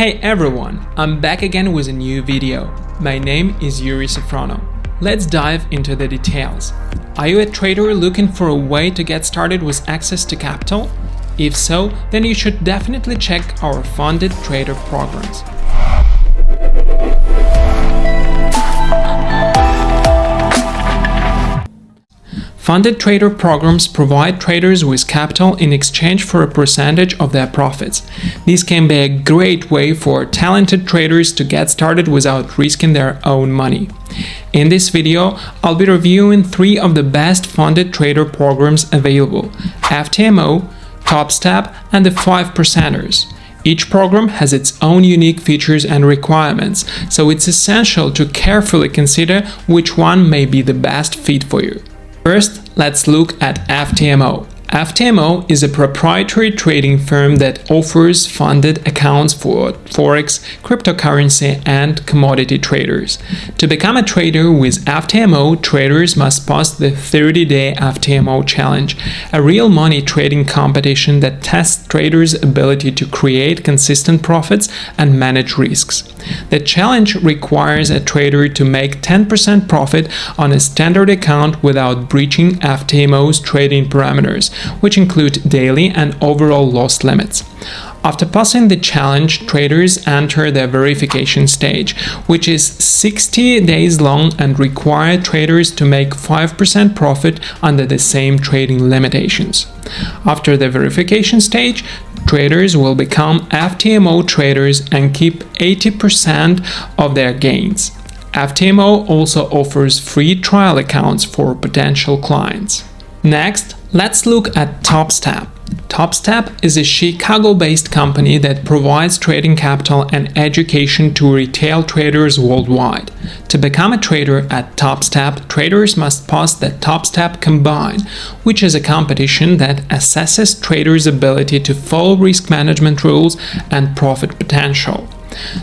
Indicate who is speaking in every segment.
Speaker 1: Hey everyone, I'm back again with a new video. My name is Yuri Sofrono. Let's dive into the details. Are you a trader looking for a way to get started with access to capital? If so, then you should definitely check our funded trader programs. Funded trader programs provide traders with capital in exchange for a percentage of their profits. This can be a great way for talented traders to get started without risking their own money. In this video, I'll be reviewing three of the best funded trader programs available FTMO, TopStep, and the 5 percenters. Each program has its own unique features and requirements, so it's essential to carefully consider which one may be the best fit for you. First, let's look at FTMO. FTMO is a proprietary trading firm that offers funded accounts for forex, cryptocurrency, and commodity traders. To become a trader with FTMO, traders must pass the 30-day FTMO challenge, a real money trading competition that tests traders' ability to create consistent profits and manage risks. The challenge requires a trader to make 10% profit on a standard account without breaching FTMO's trading parameters, which include daily and overall loss limits. After passing the challenge, traders enter the verification stage, which is 60 days long and require traders to make 5% profit under the same trading limitations. After the verification stage, traders will become FTMO traders and keep 80% of their gains. FTMO also offers free trial accounts for potential clients. Next, let's look at TopStep. TopStep is a Chicago-based company that provides trading capital and education to retail traders worldwide. To become a trader at TopStep, traders must pass the TopStep Combine, which is a competition that assesses traders' ability to follow risk management rules and profit potential.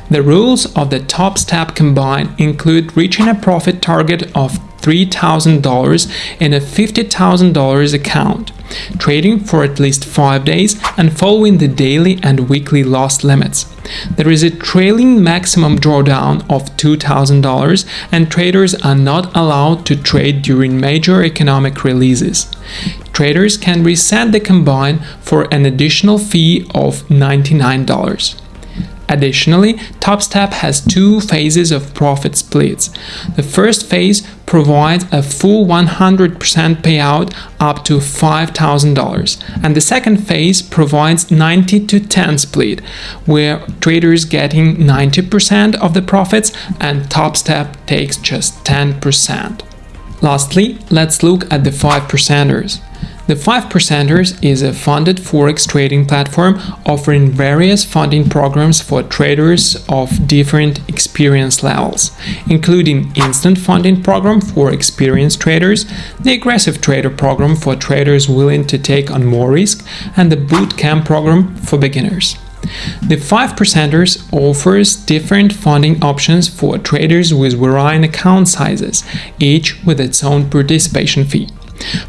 Speaker 1: The rules of the TopStep Combine include reaching a profit target of $3,000 in a $50,000 account, trading for at least 5 days and following the daily and weekly loss limits. There is a trailing maximum drawdown of $2,000 and traders are not allowed to trade during major economic releases. Traders can reset the combine for an additional fee of $99. Additionally, TopStep has two phases of profit splits. The first phase provides a full 100% payout up to $5,000 and the second phase provides 90 to 10 split where traders getting 90% of the profits and TopStep takes just 10%. Lastly, let's look at the 5 percenters. The 5 Percenters is a funded forex trading platform offering various funding programs for traders of different experience levels, including instant funding program for experienced traders, the aggressive trader program for traders willing to take on more risk, and the bootcamp program for beginners. The 5 percenters offers different funding options for traders with varying account sizes, each with its own participation fee.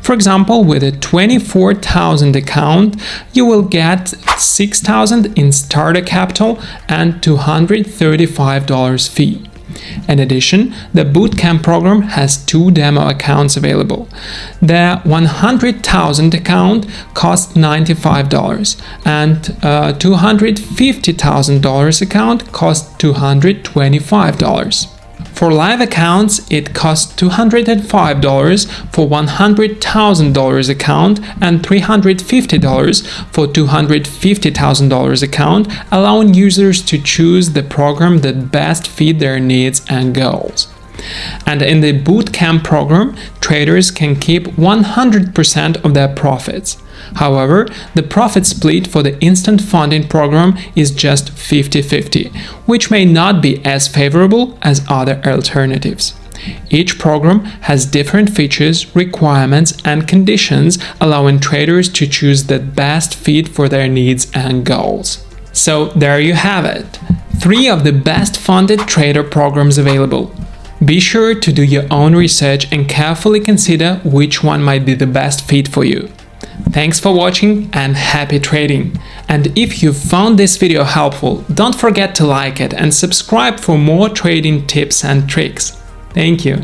Speaker 1: For example, with a 24,000 account, you will get 6,000 in starter capital and $235 fee. In addition, the Bootcamp program has two demo accounts available. The 100,000 account costs $95 and uh, a $250,000 account costs $225. For live accounts, it costs $205 for $100,000 account and $350 for $250,000 account, allowing users to choose the program that best fit their needs and goals. And in the bootcamp program, traders can keep 100% of their profits. However, the profit split for the instant funding program is just 50-50, which may not be as favorable as other alternatives. Each program has different features, requirements, and conditions, allowing traders to choose the best fit for their needs and goals. So there you have it, three of the best funded trader programs available. Be sure to do your own research and carefully consider which one might be the best fit for you. Thanks for watching and happy trading! And if you found this video helpful, don't forget to like it and subscribe for more trading tips and tricks. Thank you.